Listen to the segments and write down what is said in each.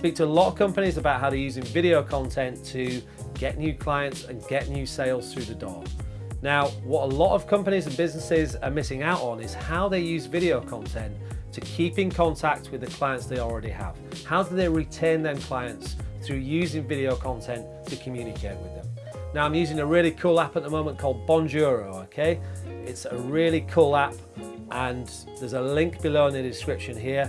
speak to a lot of companies about how they're using video content to get new clients and get new sales through the door. Now, what a lot of companies and businesses are missing out on is how they use video content to keep in contact with the clients they already have. How do they retain them clients through using video content to communicate with them? Now I'm using a really cool app at the moment called Bonjoro, okay? It's a really cool app and there's a link below in the description here.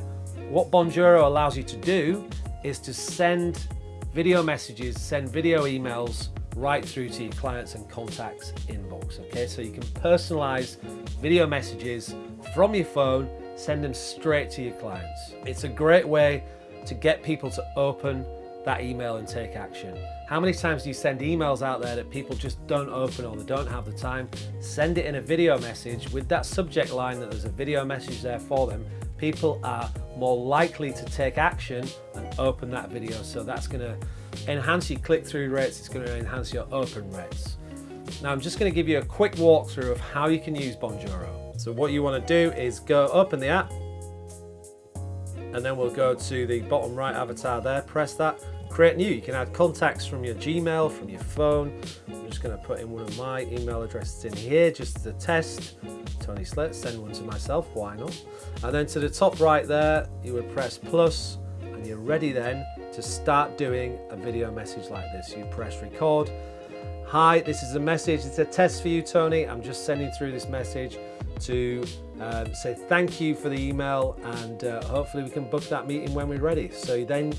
What Bonjoro allows you to do is to send video messages, send video emails right through to your clients and contacts inbox, okay? So you can personalize video messages from your phone, send them straight to your clients. It's a great way to get people to open that email and take action. How many times do you send emails out there that people just don't open or they don't have the time? Send it in a video message with that subject line that there's a video message there for them. People are more likely to take action and open that video. So that's gonna enhance your click-through rates, it's gonna enhance your open rates. Now I'm just gonna give you a quick walkthrough of how you can use Bonjoro. So what you wanna do is go open the app, and then we'll go to the bottom right avatar there, press that, create new. You can add contacts from your Gmail, from your phone. I'm just going to put in one of my email addresses in here just as a test. Tony Slit, send one to myself, why not? And then to the top right there, you would press plus and you're ready then to start doing a video message like this. You press record. Hi, this is a message. It's a test for you, Tony. I'm just sending through this message to um, say thank you for the email and uh, hopefully we can book that meeting when we're ready. So then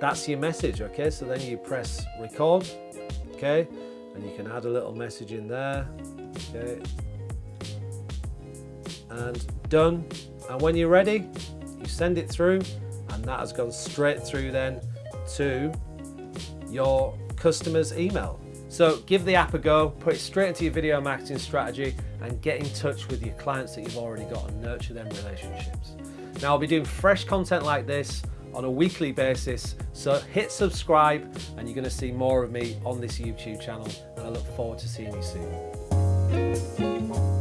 that's your message, okay? So then you press record, okay? And you can add a little message in there, okay? And done. And when you're ready, you send it through and that has gone straight through then to your customer's email. So give the app a go, put it straight into your video marketing strategy and get in touch with your clients that you've already got and nurture them relationships. Now I'll be doing fresh content like this on a weekly basis, so hit subscribe and you're gonna see more of me on this YouTube channel and I look forward to seeing you soon.